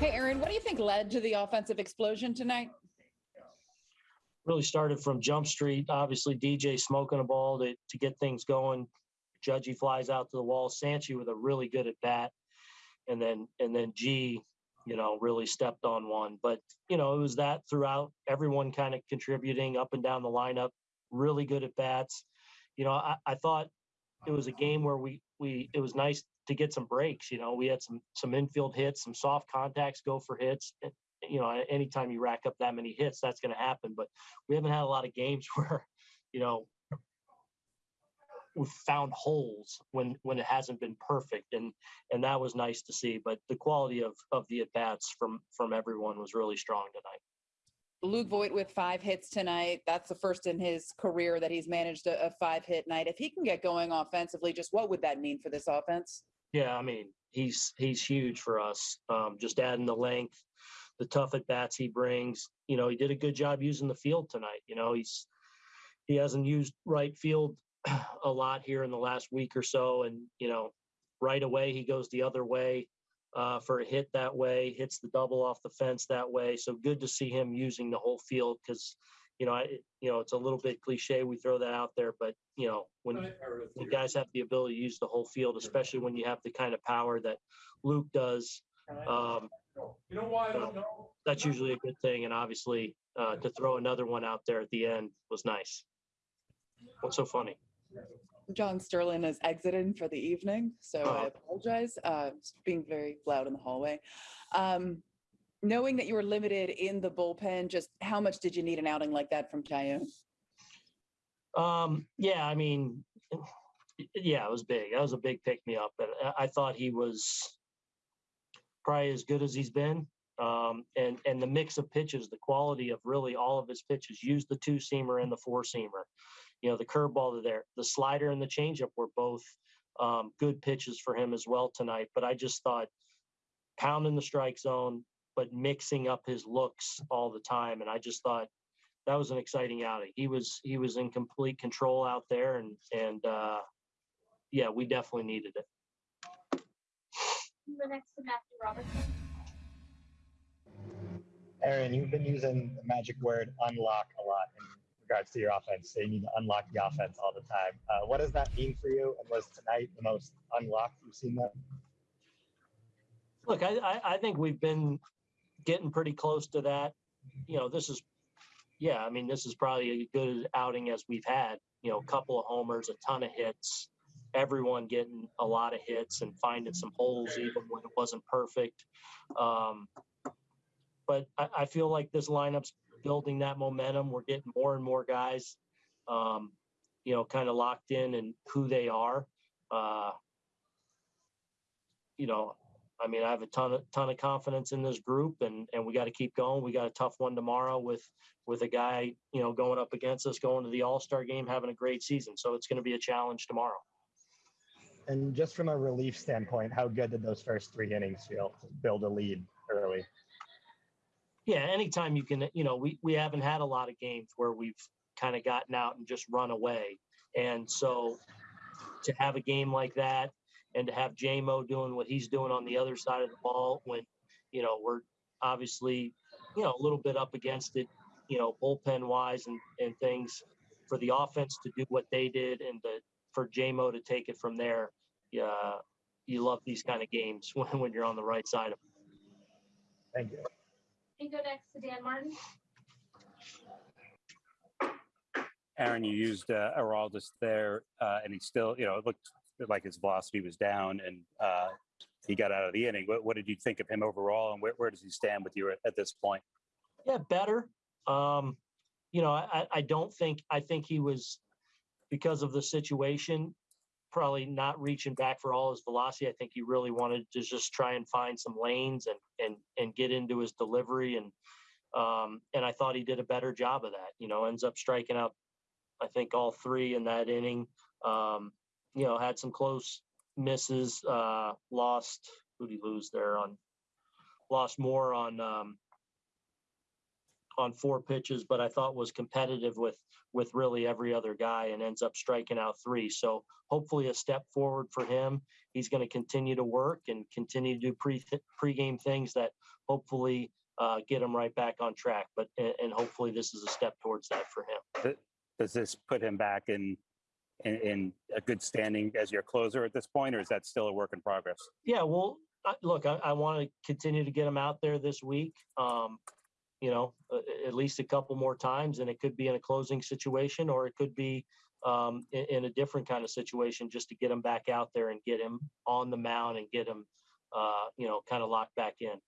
Hey, Aaron, what do you think led to the offensive explosion tonight? Really started from Jump Street. Obviously, DJ smoking a ball to, to get things going. Judgy flies out to the wall. Sanchi with a really good at bat, and then and then G, you know, really stepped on one. But you know, it was that throughout. Everyone kind of contributing up and down the lineup. Really good at bats. You know, I, I thought it was a game where we we it was nice to get some breaks. You know, we had some some infield hits, some soft contacts go for hits. Eh, you know, anytime you rack up that many hits, that's going to happen. But we haven't had a lot of games where, you know, we've found holes when when it hasn't been perfect, and and that was nice to see. But the quality of of the at bats from from everyone was really strong tonight. Luke Voit with five hits tonight. That's the first in his career that he's managed a, a five hit night. If he can get going offensively, just what would that mean for this offense? Yeah, I mean, he's he's huge for us. Um, just adding the length, the tough at bats he brings. You know, he did a good job using the field tonight. You know, he's he hasn't used right field a lot here in the last week or so, and you know, right away he goes the other way uh, for a hit that way, hits the double off the fence that way. So good to see him using the whole field because you know, I, you know, it's a little bit cliche. We throw that out there, but you know, when, when guys have the ability to use the whole field, especially when you have the kind of power that Luke does, um, You know why I don't know? that's usually a good thing. And obviously, uh, to throw another one out there at the end was nice. What's so funny? John Sterling is exiting for the evening, so I Oh. apologize. Uh, being very loud in the hallway. Um, knowing that you were limited in the bullpen, just how much did you need an outing like that from Tayo? Um, yeah, I mean, yeah, it was big. That was a big pick me up, and I- I thought he was probably as good as he's been. Um, and and the mix of pitches, the quality of really all of his pitches, used the two seamer and the four seamer. You know, the curveball there, the slider and the changeup were both um, good pitches for him as well tonight. But I just thought pounding the strike zone, but mixing up his looks all the time, and I just thought that was an exciting outing. He was he was in complete control out there, and and uh, yeah, we definitely needed it. The next to Matthew Robertson. Aaron, you've been using the magic word unlock a lot in regards to your offense. So you need to unlock the offense all the time. Uh, what does that mean for you? And was tonight the most unlocked you've seen them? Look, I, I think we've been getting pretty close to that. You know, this is yeah, I mean, this is probably a good outing as we've had. You know, a couple of homers, a ton of hits, everyone getting a lot of hits and finding some holes even when it wasn't perfect. Um, but I, I feel like this lineup's building that momentum. We're getting more and more guys, um, you know, kind of locked in and who they are. Uh, you know, I mean, I have a ton of ton of confidence in this group, and and we got to keep going. We got a tough one tomorrow with with a guy, you know, going up against us, going to the All Star game, having a great season. So it's going to be a challenge tomorrow. And just from a relief standpoint, how good did those first three innings feel to build a lead early? Yeah, anytime you can, you know, we we haven't had a lot of games where we've kind of gotten out and just run away, and so to have a game like that and to have JMO doing what he's doing on the other side of the ball when, you know, we're obviously, you know, a little bit up against it, you know, bullpen wise and, and things for the offense to do what they did and to, for JMO to take it from there. Yeah, you love these kind of games when, when you're on the right side of it. Thank you. And go next to Dan Martin. Aaron, you used uh, Aroldis there, uh, and he still, you know, it looked like his velocity was down, and uh, he got out of the inning. What, what did you think of him overall, and where, where does he stand with you at, at this point? Yeah, better. Um, you know, I, I don't think I think he was because of the situation, probably not reaching back for all his velocity. I think he really wanted to just try and find some lanes and and and get into his delivery and um, and I thought he did a better job of that. You know, ends up striking out, I think all three in that inning. Um, you know, had some close misses. Uh, lost who did he lose there on? Lost more on um, on four pitches, but I thought was competitive with with really every other guy and ends up striking out three. So hopefully a step forward for him. He's going to continue to work and continue to do pre pregame things that hopefully uh, get him right back on track. But and, hopefully this is a step towards that for him. Does this put him back in, in, in a good standing as your closer at this point, or is that still a work in progress? Yeah, well, I, look, I, I want to continue to get him out there this week. Um, you know, at least a couple more times, and it could be in a closing situation, or it could be um, in, in a different kind of situation, just to get him back out there and get him on the mound and get him, uh, you know, kind of locked back in.